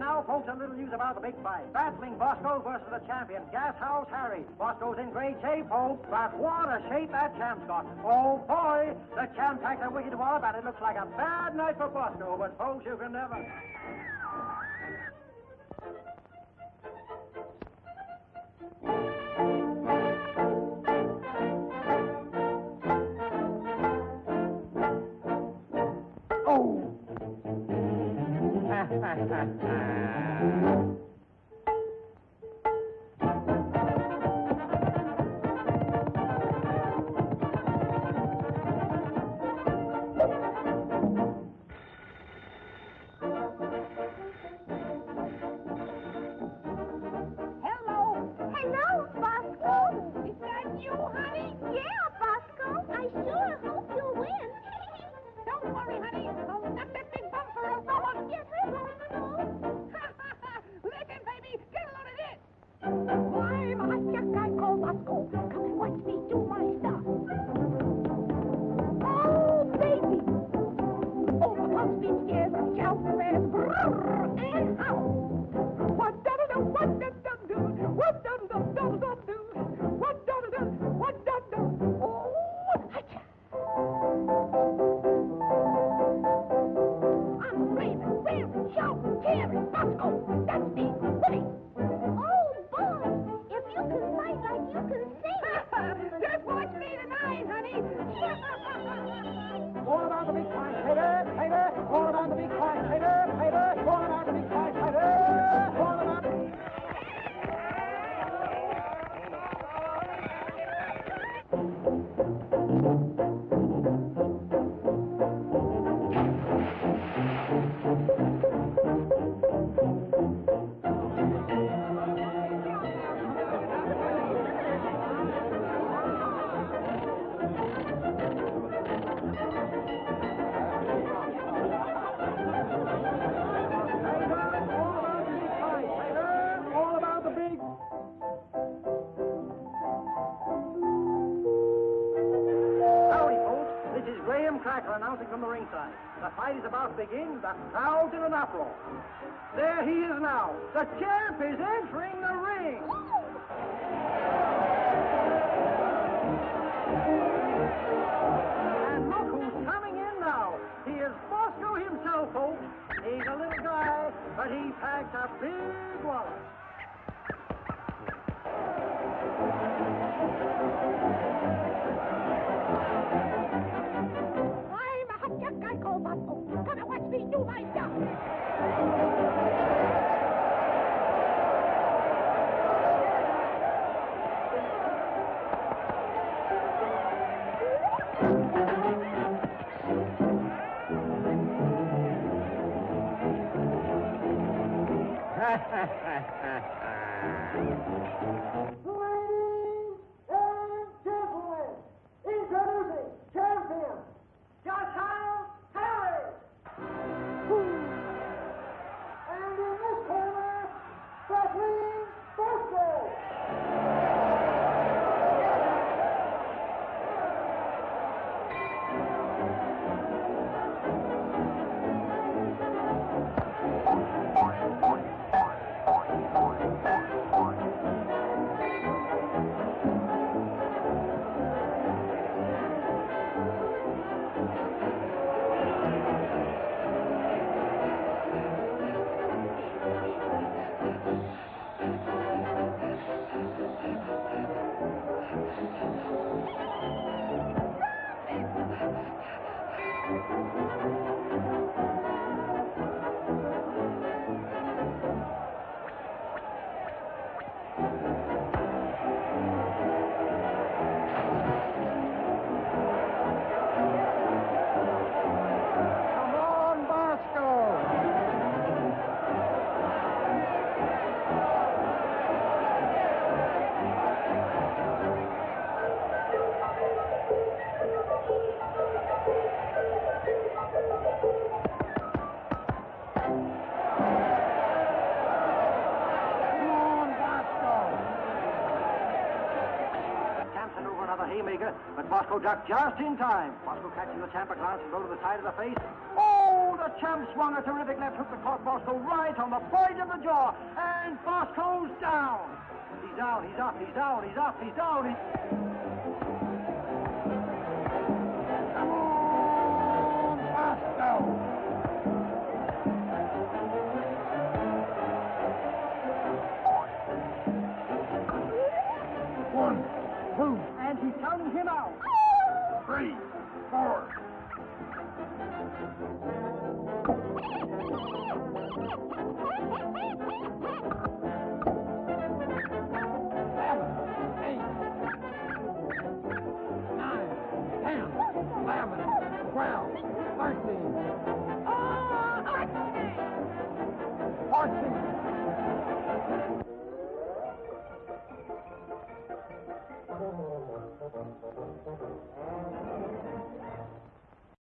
folks, a little news about the big fight. Battling Bosko versus the champion, Gas House Harry. Bosko's in great shape, folks, but what a shape that champ's got. Oh, boy, the champ packed a wicked wallop, and it looks like a bad night for Bosko, but folks, you can never... honey? Yeah, Bosko. I sure hope you'll win. Don't worry, honey. Oh, Come watch me do my stuff. Oh, baby. Beach stairs, shout, and. Is announcing from the ringside. The fight is about to begin. The crowd's in an uproar. There he is now. The champ is entering the ring. And look who's coming in now. He is Bosko himself, folks. He's a little guy, but he packs a big wallet. Come and watch me do my stuff. Ladies another haymaker, but Bosko ducked just in time. Bosko catching the champ a glance and to the side of the face. Oh, the champ swung a terrific left hook that caught Bosko right on the point of the jaw, and Bosko's down. He's down, he's up, he's down, he's up, he's down. He's... One, two, Counting him out. three, four.